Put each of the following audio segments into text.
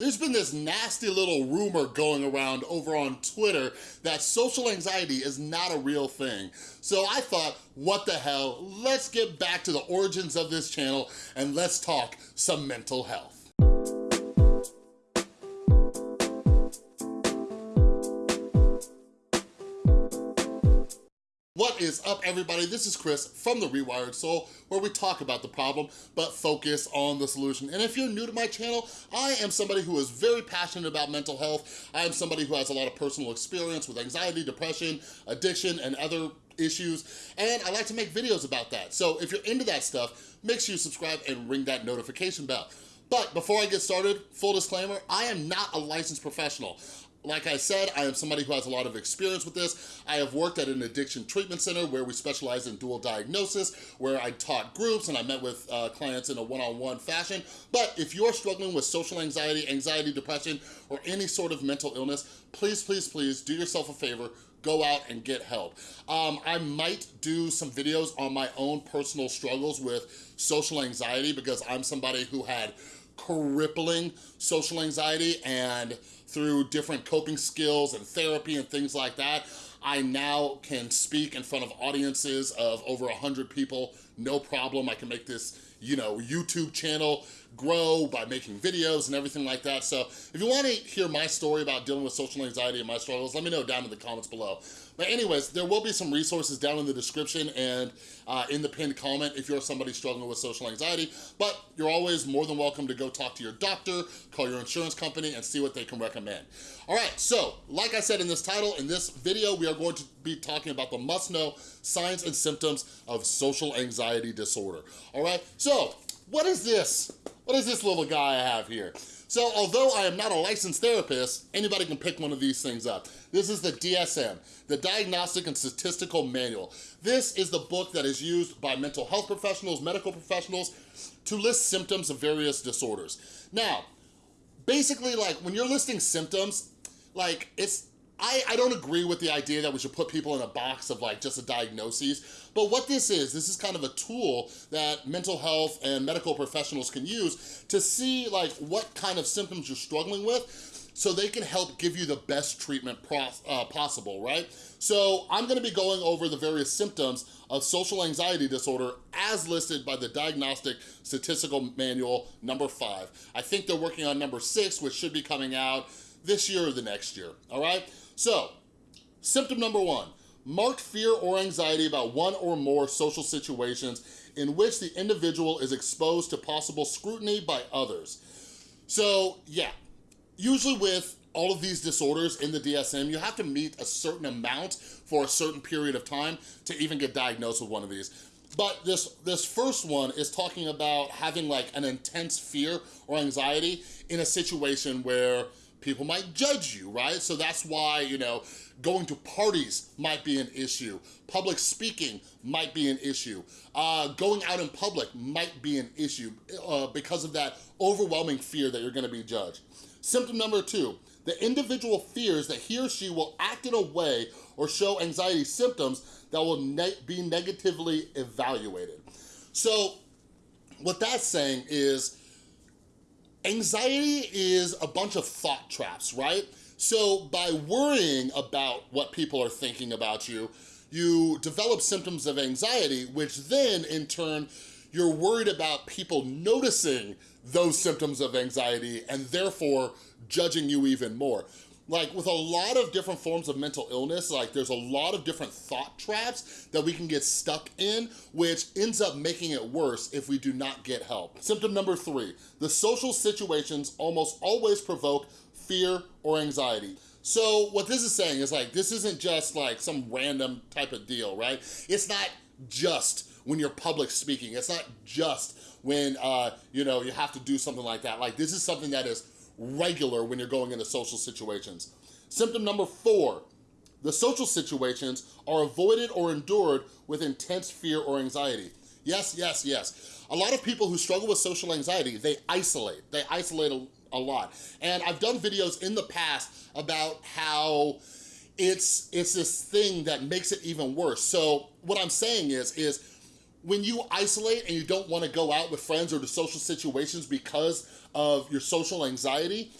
There's been this nasty little rumor going around over on Twitter that social anxiety is not a real thing. So I thought, what the hell, let's get back to the origins of this channel and let's talk some mental health. Is up, everybody? This is Chris from The Rewired Soul, where we talk about the problem, but focus on the solution. And if you're new to my channel, I am somebody who is very passionate about mental health. I am somebody who has a lot of personal experience with anxiety, depression, addiction, and other issues, and I like to make videos about that. So if you're into that stuff, make sure you subscribe and ring that notification bell. But before I get started, full disclaimer, I am not a licensed professional. Like I said, I am somebody who has a lot of experience with this. I have worked at an addiction treatment center where we specialize in dual diagnosis, where I taught groups and I met with uh, clients in a one-on-one -on -one fashion. But if you're struggling with social anxiety, anxiety, depression, or any sort of mental illness, please, please, please do yourself a favor, go out and get help. Um, I might do some videos on my own personal struggles with social anxiety because I'm somebody who had crippling social anxiety and through different coping skills and therapy and things like that, I now can speak in front of audiences of over 100 people, no problem. I can make this, you know, YouTube channel grow by making videos and everything like that. So if you wanna hear my story about dealing with social anxiety and my struggles, let me know down in the comments below. But anyways, there will be some resources down in the description and uh, in the pinned comment if you're somebody struggling with social anxiety, but you're always more than welcome to go talk to your doctor, call your insurance company, and see what they can recommend. All right, so like I said in this title, in this video, we are going to be talking about the must-know signs and symptoms of social anxiety disorder. All right, so what is this? What is this little guy I have here? So although I am not a licensed therapist, anybody can pick one of these things up. This is the DSM, the Diagnostic and Statistical Manual. This is the book that is used by mental health professionals, medical professionals, to list symptoms of various disorders. Now, basically like when you're listing symptoms, like it's I, I don't agree with the idea that we should put people in a box of like just a diagnosis, but what this is, this is kind of a tool that mental health and medical professionals can use to see like what kind of symptoms you're struggling with so they can help give you the best treatment uh, possible, right? So I'm gonna be going over the various symptoms of social anxiety disorder as listed by the Diagnostic Statistical Manual number five. I think they're working on number six, which should be coming out this year or the next year, all right? So, symptom number one, marked fear or anxiety about one or more social situations in which the individual is exposed to possible scrutiny by others. So yeah, usually with all of these disorders in the DSM, you have to meet a certain amount for a certain period of time to even get diagnosed with one of these. But this, this first one is talking about having like an intense fear or anxiety in a situation where people might judge you, right? So that's why, you know, going to parties might be an issue. Public speaking might be an issue. Uh, going out in public might be an issue uh, because of that overwhelming fear that you're gonna be judged. Symptom number two, the individual fears that he or she will act in a way or show anxiety symptoms that will ne be negatively evaluated. So what that's saying is Anxiety is a bunch of thought traps, right? So by worrying about what people are thinking about you, you develop symptoms of anxiety, which then in turn, you're worried about people noticing those symptoms of anxiety and therefore judging you even more like with a lot of different forms of mental illness, like there's a lot of different thought traps that we can get stuck in, which ends up making it worse if we do not get help. Symptom number three, the social situations almost always provoke fear or anxiety. So what this is saying is like, this isn't just like some random type of deal, right? It's not just when you're public speaking. It's not just when, uh, you know, you have to do something like that. Like this is something that is regular when you're going into social situations. Symptom number four, the social situations are avoided or endured with intense fear or anxiety. Yes, yes, yes. A lot of people who struggle with social anxiety, they isolate. They isolate a, a lot. And I've done videos in the past about how it's, it's this thing that makes it even worse. So what I'm saying is, is when you isolate and you don't wanna go out with friends or to social situations because of your social anxiety,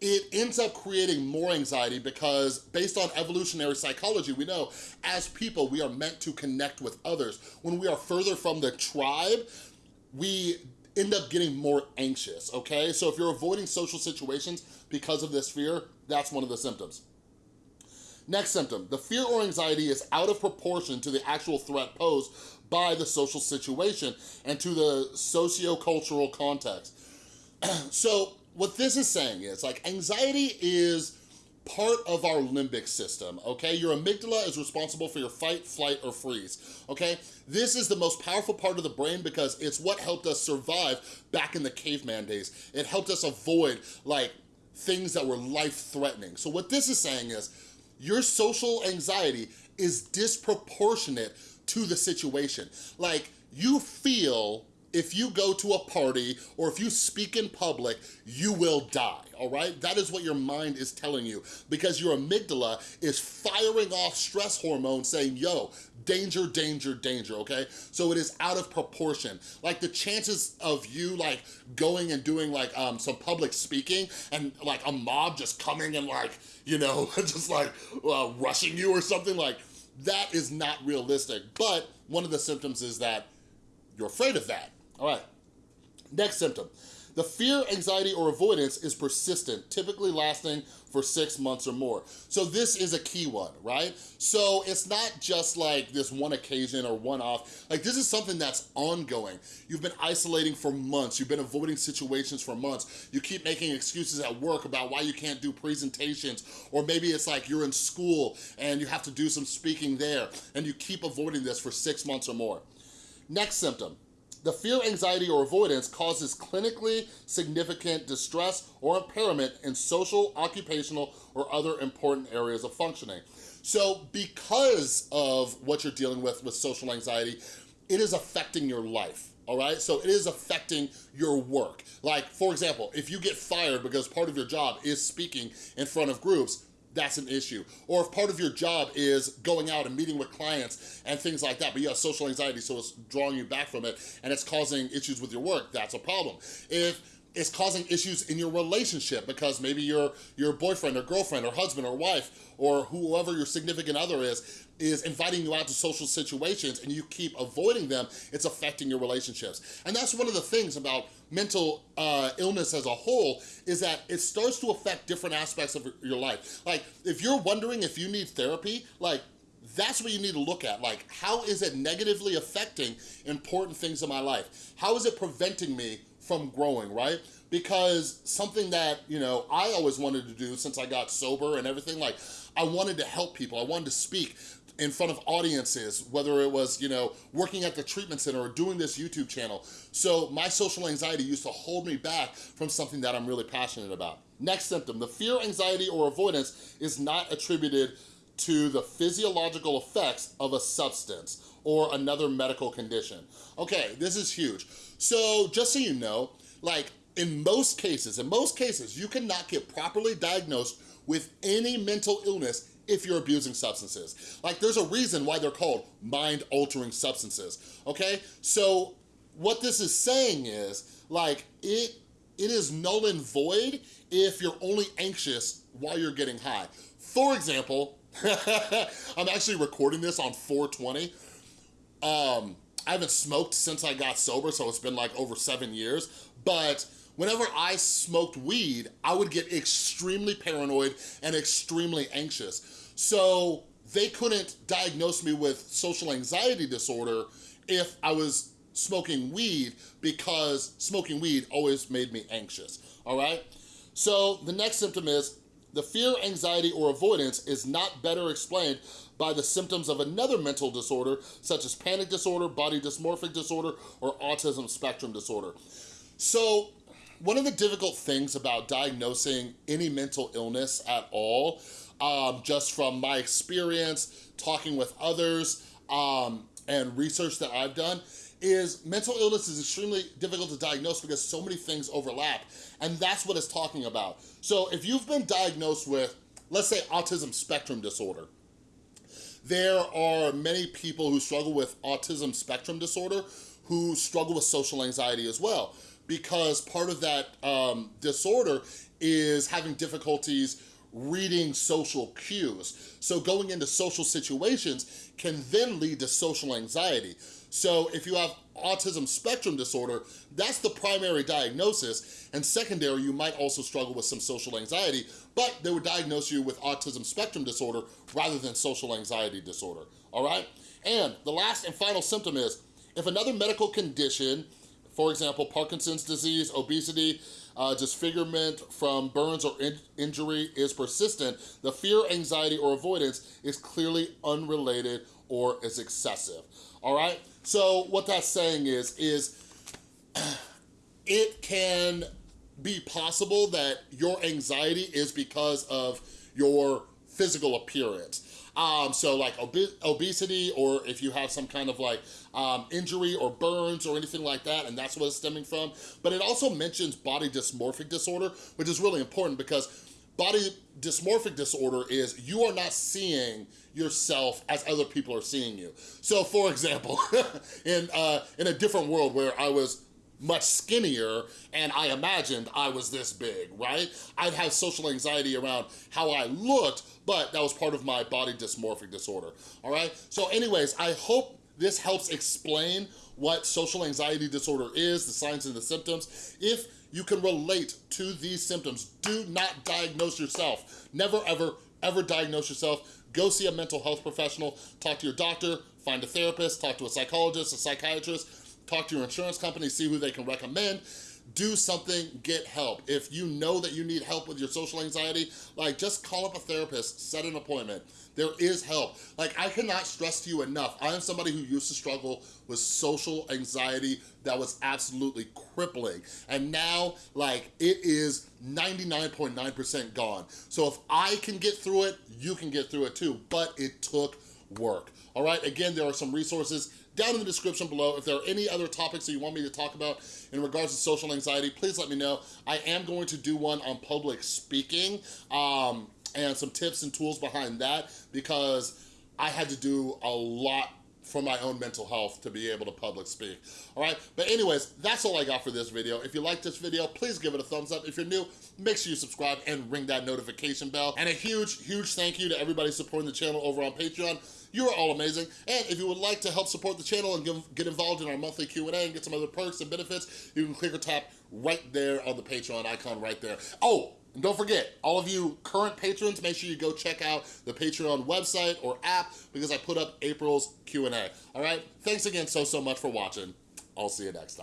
it ends up creating more anxiety because based on evolutionary psychology, we know as people, we are meant to connect with others. When we are further from the tribe, we end up getting more anxious, okay? So if you're avoiding social situations because of this fear, that's one of the symptoms. Next symptom, the fear or anxiety is out of proportion to the actual threat posed by the social situation and to the socio-cultural context. so what this is saying is like anxiety is part of our limbic system, okay? Your amygdala is responsible for your fight, flight, or freeze, okay? This is the most powerful part of the brain because it's what helped us survive back in the caveman days. It helped us avoid like things that were life-threatening. So what this is saying is your social anxiety is disproportionate to the situation. Like you feel if you go to a party or if you speak in public, you will die, all right? That is what your mind is telling you because your amygdala is firing off stress hormones saying, yo, danger, danger, danger, okay? So it is out of proportion. Like the chances of you like going and doing like um, some public speaking and like a mob just coming and like, you know, just like uh, rushing you or something like, that is not realistic. But one of the symptoms is that you're afraid of that. All right, next symptom. The fear, anxiety, or avoidance is persistent, typically lasting for six months or more. So this is a key one, right? So it's not just like this one occasion or one off. Like this is something that's ongoing. You've been isolating for months. You've been avoiding situations for months. You keep making excuses at work about why you can't do presentations. Or maybe it's like you're in school and you have to do some speaking there and you keep avoiding this for six months or more. Next symptom, the fear, anxiety, or avoidance causes clinically significant distress or impairment in social, occupational, or other important areas of functioning. So because of what you're dealing with with social anxiety, it is affecting your life all right? So it is affecting your work. Like, for example, if you get fired because part of your job is speaking in front of groups, that's an issue. Or if part of your job is going out and meeting with clients and things like that, but you have social anxiety, so it's drawing you back from it and it's causing issues with your work, that's a problem. If it's causing issues in your relationship because maybe your your boyfriend or girlfriend or husband or wife or whoever your significant other is is inviting you out to social situations and you keep avoiding them, it's affecting your relationships. And that's one of the things about mental uh, illness as a whole is that it starts to affect different aspects of your life. Like if you're wondering if you need therapy, like that's what you need to look at. Like, how is it negatively affecting important things in my life? How is it preventing me from growing, right? Because something that, you know, I always wanted to do since I got sober and everything, like, I wanted to help people. I wanted to speak in front of audiences, whether it was, you know, working at the treatment center or doing this YouTube channel. So my social anxiety used to hold me back from something that I'm really passionate about. Next symptom, the fear, anxiety, or avoidance is not attributed to the physiological effects of a substance or another medical condition. Okay, this is huge. So just so you know, like in most cases, in most cases, you cannot get properly diagnosed with any mental illness if you're abusing substances. Like there's a reason why they're called mind-altering substances, okay? So what this is saying is like it, it is null and void if you're only anxious while you're getting high. For example, I'm actually recording this on 420. Um, I haven't smoked since I got sober, so it's been like over seven years, but whenever I smoked weed, I would get extremely paranoid and extremely anxious. So they couldn't diagnose me with social anxiety disorder if I was smoking weed because smoking weed always made me anxious, all right? So the next symptom is the fear, anxiety, or avoidance is not better explained by the symptoms of another mental disorder, such as panic disorder, body dysmorphic disorder, or autism spectrum disorder. So one of the difficult things about diagnosing any mental illness at all, um, just from my experience, talking with others, um, and research that I've done, is mental illness is extremely difficult to diagnose because so many things overlap. And that's what it's talking about. So if you've been diagnosed with, let's say autism spectrum disorder, there are many people who struggle with autism spectrum disorder who struggle with social anxiety as well because part of that um, disorder is having difficulties reading social cues. So going into social situations can then lead to social anxiety. So if you have autism spectrum disorder, that's the primary diagnosis. And secondary, you might also struggle with some social anxiety, but they would diagnose you with autism spectrum disorder rather than social anxiety disorder, all right? And the last and final symptom is, if another medical condition, for example, Parkinson's disease, obesity, uh, disfigurement from burns or in injury is persistent, the fear, anxiety, or avoidance is clearly unrelated or is excessive, all right? So what that's saying is, is it can be possible that your anxiety is because of your physical appearance. Um, so like ob obesity or if you have some kind of like um, injury or burns or anything like that and that's what it's stemming from. But it also mentions body dysmorphic disorder, which is really important because body dysmorphic disorder is you are not seeing yourself as other people are seeing you. So for example, in, uh, in a different world where I was much skinnier and I imagined I was this big, right? I'd have social anxiety around how I looked, but that was part of my body dysmorphic disorder, all right? So anyways, I hope this helps explain what social anxiety disorder is, the signs and the symptoms. If you can relate to these symptoms, do not diagnose yourself. Never, ever, ever diagnose yourself. Go see a mental health professional, talk to your doctor, find a therapist, talk to a psychologist, a psychiatrist, talk to your insurance company, see who they can recommend, do something, get help. If you know that you need help with your social anxiety, like just call up a therapist, set an appointment. There is help. Like I cannot stress to you enough, I am somebody who used to struggle with social anxiety that was absolutely crippling. And now, like, it is 99.9% gone. So if I can get through it, you can get through it too, but it took work. All right, again, there are some resources down in the description below. If there are any other topics that you want me to talk about in regards to social anxiety, please let me know. I am going to do one on public speaking um, and some tips and tools behind that because I had to do a lot for my own mental health to be able to public speak, all right? But anyways, that's all I got for this video. If you like this video, please give it a thumbs up. If you're new, make sure you subscribe and ring that notification bell. And a huge, huge thank you to everybody supporting the channel over on Patreon. You are all amazing. And if you would like to help support the channel and give, get involved in our monthly Q&A and get some other perks and benefits, you can click or tap right there on the Patreon icon right there. Oh, and don't forget, all of you current patrons, make sure you go check out the Patreon website or app because I put up April's Q&A. All right? Thanks again so, so much for watching. I'll see you next time.